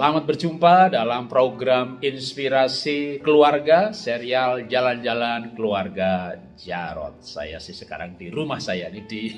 Selamat berjumpa dalam program Inspirasi Keluarga serial Jalan-Jalan Keluarga Jarot. Saya sih sekarang di rumah saya ini di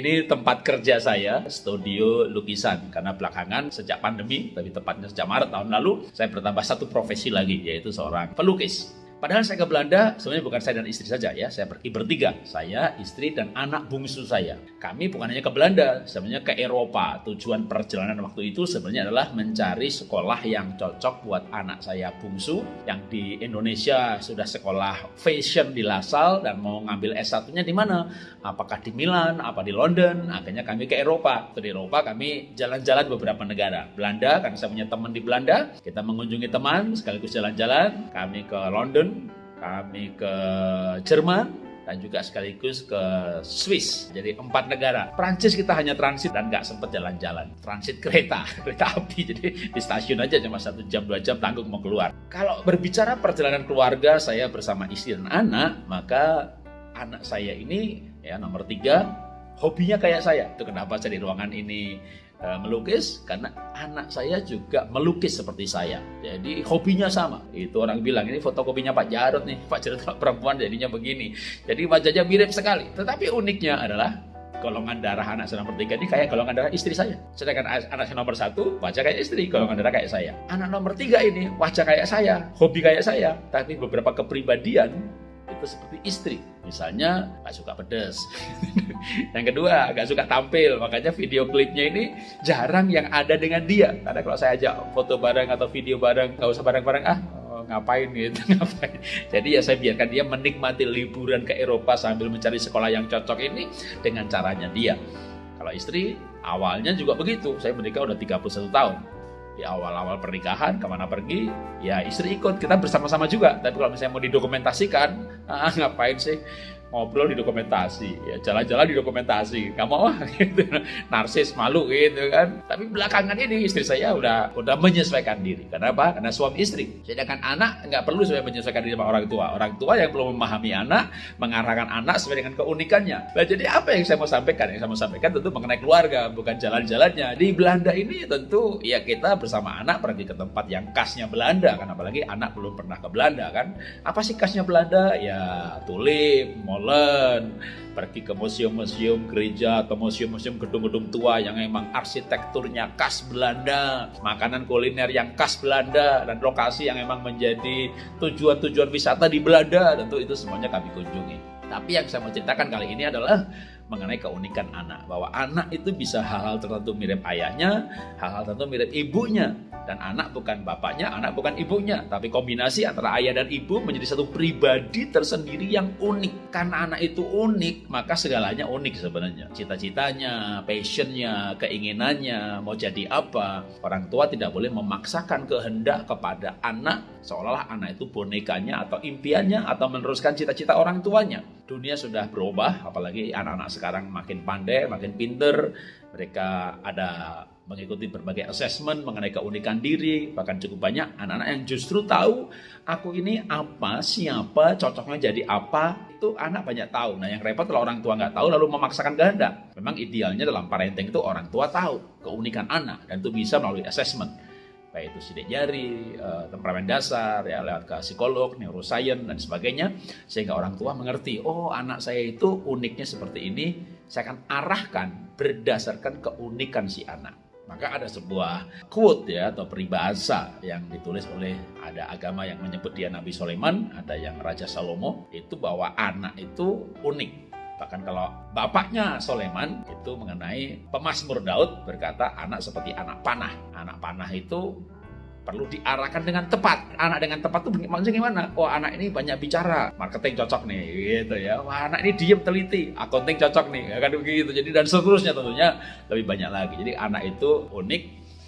ini tempat kerja saya, studio lukisan karena belakangan sejak pandemi, tapi tepatnya sejak Maret tahun lalu saya bertambah satu profesi lagi yaitu seorang pelukis. Padahal saya ke Belanda, sebenarnya bukan saya dan istri saja ya, saya pergi bertiga. Saya, istri, dan anak bungsu saya. Kami bukan hanya ke Belanda, sebenarnya ke Eropa. Tujuan perjalanan waktu itu sebenarnya adalah mencari sekolah yang cocok buat anak saya bungsu, yang di Indonesia sudah sekolah fashion di Lasal, dan mau ngambil S1-nya di mana? Apakah di Milan, apa di London? Akhirnya kami ke Eropa. Di Eropa kami jalan-jalan beberapa negara. Belanda, karena saya punya teman di Belanda, kita mengunjungi teman, sekaligus jalan-jalan. Kami ke London, kami ke Jerman, dan juga sekaligus ke Swiss. Jadi empat negara. Prancis kita hanya transit dan nggak sempat jalan-jalan. Transit kereta, kereta api. Jadi di stasiun aja cuma satu jam dua jam tanggung mau keluar. Kalau berbicara perjalanan keluarga saya bersama istri dan anak, maka anak saya ini ya nomor tiga hobinya kayak saya. Itu kenapa saya di ruangan ini melukis karena anak saya juga melukis seperti saya. Jadi hobinya sama. Itu orang bilang ini fotokopinya Pak Jarod nih. Pak Jarod perempuan jadinya begini. Jadi wajahnya mirip sekali. Tetapi uniknya adalah golongan darah anak saya nomor tiga ini kayak golongan darah istri saya. Sedangkan anak saya nomor satu wajah kayak istri, golongan darah kayak saya. Anak nomor tiga ini wajah kayak saya, hobi kayak saya, tapi beberapa kepribadian itu seperti istri. Misalnya nggak suka pedas. yang kedua nggak suka tampil. Makanya video klipnya ini jarang yang ada dengan dia. Karena kalau saya ajak foto bareng atau video bareng, nggak usah bareng-bareng ah oh, ngapain gitu ngapain. Jadi ya saya biarkan dia menikmati liburan ke Eropa sambil mencari sekolah yang cocok ini dengan caranya dia. Kalau istri awalnya juga begitu. Saya menikah udah 31 tahun di awal-awal pernikahan ke mana pergi ya istri ikut. Kita bersama-sama juga. Tapi kalau misalnya mau didokumentasikan ah, ngapain sih ngobrol di dokumentasi. Ya jalan-jalan di dokumentasi. Nggak mau gitu. Narsis malu gitu kan. Tapi belakangan ini istri saya udah udah menyesuaikan diri. Kenapa karena suami istri. Sedangkan anak nggak perlu sebenarnya menyesuaikan diri sama orang tua. Orang tua yang belum memahami anak mengarahkan anak sesuai dengan keunikannya. Nah, jadi apa yang saya mau sampaikan? Yang saya mau sampaikan tentu mengenai keluarga bukan jalan-jalannya. Di Belanda ini tentu ya kita bersama anak pergi ke tempat yang khasnya Belanda kan. Apalagi anak belum pernah ke Belanda kan. Apa sih khasnya Belanda? Ya tulip molen, pergi ke museum-museum gereja atau museum-museum gedung-gedung tua yang memang arsitekturnya khas Belanda, makanan kuliner yang khas Belanda, dan lokasi yang memang menjadi tujuan-tujuan wisata di Belanda, tentu itu semuanya kami kunjungi. Tapi yang saya mau ceritakan kali ini adalah mengenai keunikan anak. Bahwa anak itu bisa hal-hal tertentu mirip ayahnya, hal-hal tertentu mirip ibunya. Dan anak bukan bapaknya, anak bukan ibunya. Tapi kombinasi antara ayah dan ibu menjadi satu pribadi tersendiri yang unik. Karena anak itu unik, maka segalanya unik sebenarnya. Cita-citanya, passionnya, keinginannya, mau jadi apa. Orang tua tidak boleh memaksakan kehendak kepada anak seolah-olah anak itu bonekanya atau impiannya atau meneruskan cita-cita orang tuanya. Dunia sudah berubah, apalagi anak-anak sekarang makin pandai, makin pinter. Mereka ada mengikuti berbagai assessment mengenai keunikan diri, bahkan cukup banyak anak-anak yang justru tahu aku ini apa, siapa, cocoknya jadi apa, itu anak banyak tahu. Nah yang repot kalau orang tua nggak tahu lalu memaksakan kehendak. Memang idealnya dalam parenting itu orang tua tahu keunikan anak dan itu bisa melalui assessment baik itu sidik jari, uh, temperamen dasar, ya lewat ke psikolog, neuroscience dan sebagainya, sehingga orang tua mengerti, oh anak saya itu uniknya seperti ini, saya akan arahkan berdasarkan keunikan si anak. Maka ada sebuah quote ya atau peribahasa yang ditulis oleh ada agama yang menyebut dia Nabi Sulaiman, ada yang Raja Salomo, itu bahwa anak itu unik Bahkan kalau bapaknya Soleman itu mengenai pemasmur Daud berkata anak seperti anak panah. Anak panah itu perlu diarahkan dengan tepat. Anak dengan tepat itu maksudnya gimana? Oh anak ini banyak bicara, marketing cocok nih, gitu ya. Wah anak ini diem teliti, accounting cocok nih, kan begitu. Jadi dan seterusnya tentunya lebih banyak lagi. Jadi anak itu unik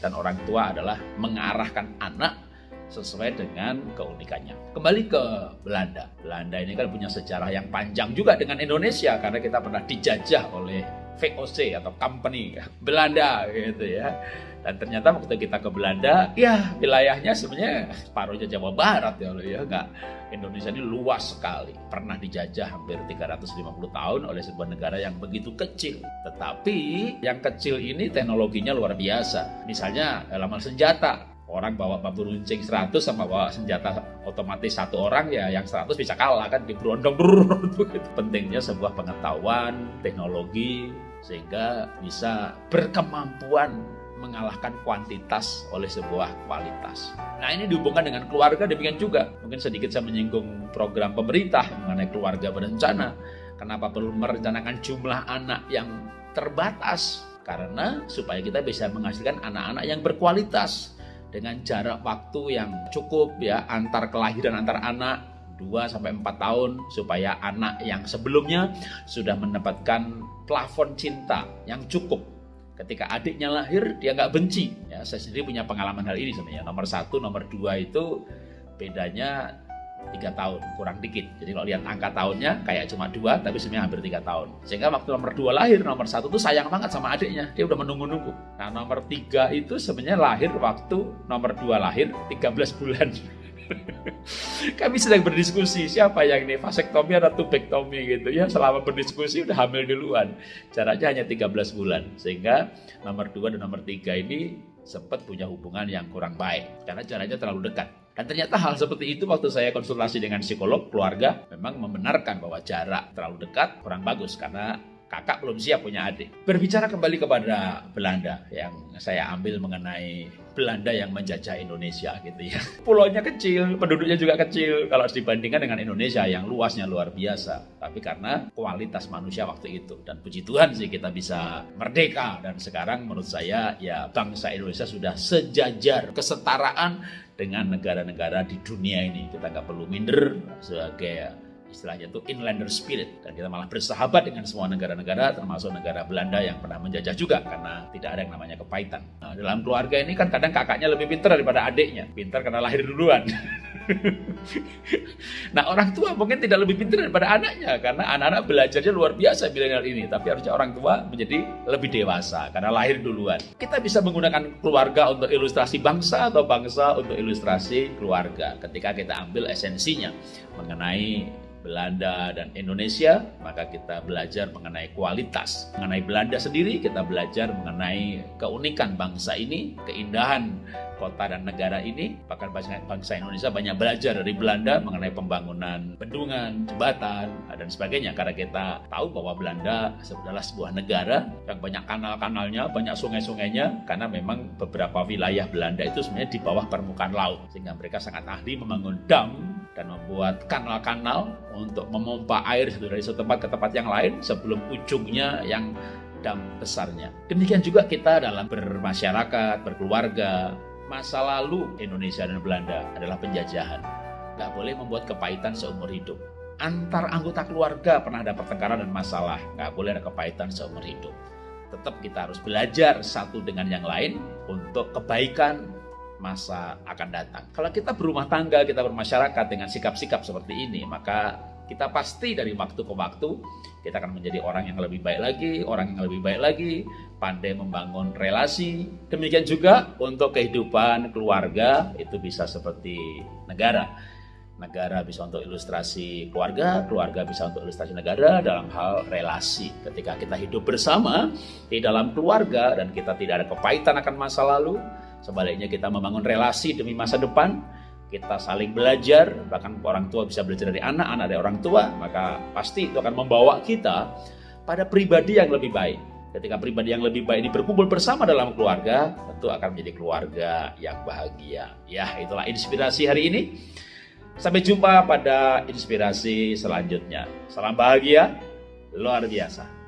dan orang tua adalah mengarahkan anak sesuai dengan keunikannya. Kembali ke Belanda. Belanda ini kan punya sejarah yang panjang juga dengan Indonesia karena kita pernah dijajah oleh VOC atau company Belanda gitu ya. Dan ternyata waktu kita ke Belanda, ya wilayahnya sebenarnya separuhnya Jawa Barat ya ya enggak. Indonesia ini luas sekali. Pernah dijajah hampir 350 tahun oleh sebuah negara yang begitu kecil. Tetapi yang kecil ini teknologinya luar biasa. Misalnya dalam senjata, orang bawa bambu runcing 100 sama bawa senjata otomatis satu orang ya yang 100 bisa kalah kan diberondong itu pentingnya sebuah pengetahuan teknologi sehingga bisa berkemampuan mengalahkan kuantitas oleh sebuah kualitas. Nah ini dihubungkan dengan keluarga demikian juga. Mungkin sedikit saya menyinggung program pemerintah mengenai keluarga berencana. Kenapa perlu merencanakan jumlah anak yang terbatas? Karena supaya kita bisa menghasilkan anak-anak yang berkualitas dengan jarak waktu yang cukup ya antar kelahiran antar anak 2 sampai 4 tahun supaya anak yang sebelumnya sudah mendapatkan plafon cinta yang cukup. Ketika adiknya lahir dia nggak benci. Ya saya sendiri punya pengalaman hal ini sebenarnya. Nomor satu nomor dua itu bedanya tiga tahun kurang dikit jadi kalau lihat angka tahunnya kayak cuma dua tapi sebenarnya hampir tiga tahun sehingga waktu nomor dua lahir nomor satu tuh sayang banget sama adiknya dia udah menunggu-nunggu nah nomor tiga itu sebenarnya lahir waktu nomor dua lahir 13 bulan Kami sedang berdiskusi siapa yang ini vasektomi atau tubektomi gitu ya. Selama berdiskusi udah hamil duluan. Jaraknya hanya 13 bulan. Sehingga nomor 2 dan nomor 3 ini sempat punya hubungan yang kurang baik karena jaraknya terlalu dekat. Dan ternyata hal seperti itu waktu saya konsultasi dengan psikolog keluarga memang membenarkan bahwa jarak terlalu dekat kurang bagus karena kakak belum siap punya adik. Berbicara kembali kepada Belanda yang saya ambil mengenai Belanda yang menjajah Indonesia gitu ya. Pulaunya kecil, penduduknya juga kecil kalau dibandingkan dengan Indonesia yang luasnya luar biasa. Tapi karena kualitas manusia waktu itu dan puji Tuhan sih kita bisa merdeka dan sekarang menurut saya ya bangsa Indonesia sudah sejajar kesetaraan dengan negara-negara di dunia ini. Kita nggak perlu minder sebagai istilahnya itu inlander spirit. Dan kita malah bersahabat dengan semua negara-negara termasuk negara Belanda yang pernah menjajah juga karena tidak ada yang namanya kepahitan. Nah, dalam keluarga ini kan kadang kakaknya lebih pintar daripada adiknya, pintar karena lahir duluan. nah orang tua mungkin tidak lebih pintar daripada anaknya karena anak-anak belajarnya luar biasa milenial ini. Tapi harusnya orang tua menjadi lebih dewasa karena lahir duluan. Kita bisa menggunakan keluarga untuk ilustrasi bangsa atau bangsa untuk ilustrasi keluarga. Ketika kita ambil esensinya mengenai Belanda dan Indonesia, maka kita belajar mengenai kualitas. Mengenai Belanda sendiri, kita belajar mengenai keunikan bangsa ini, keindahan kota dan negara ini. Bahkan bangsa Indonesia banyak belajar dari Belanda mengenai pembangunan bendungan, jembatan, dan sebagainya. Karena kita tahu bahwa Belanda adalah sebuah negara yang banyak kanal-kanalnya, banyak sungai-sungainya, karena memang beberapa wilayah Belanda itu sebenarnya di bawah permukaan laut. Sehingga mereka sangat ahli membangun dam dan membuat kanal-kanal untuk memompa air dari satu tempat ke tempat yang lain sebelum ujungnya yang dam besarnya. Demikian juga kita dalam bermasyarakat, berkeluarga. Masa lalu Indonesia dan Belanda adalah penjajahan. Gak boleh membuat kepahitan seumur hidup. Antar anggota keluarga pernah ada pertengkaran dan masalah. Gak boleh ada kepahitan seumur hidup. Tetap kita harus belajar satu dengan yang lain untuk kebaikan masa akan datang. Kalau kita berumah tangga, kita bermasyarakat dengan sikap-sikap seperti ini, maka kita pasti dari waktu ke waktu kita akan menjadi orang yang lebih baik lagi, orang yang lebih baik lagi, pandai membangun relasi. Demikian juga untuk kehidupan keluarga itu bisa seperti negara. Negara bisa untuk ilustrasi keluarga, keluarga bisa untuk ilustrasi negara dalam hal relasi. Ketika kita hidup bersama di dalam keluarga dan kita tidak ada kepahitan akan masa lalu, Sebaliknya kita membangun relasi demi masa depan, kita saling belajar, bahkan orang tua bisa belajar dari anak, anak dari orang tua, maka pasti itu akan membawa kita pada pribadi yang lebih baik. Ketika pribadi yang lebih baik ini berkumpul bersama dalam keluarga, tentu akan menjadi keluarga yang bahagia. Ya, itulah inspirasi hari ini. Sampai jumpa pada inspirasi selanjutnya. Salam bahagia, luar biasa.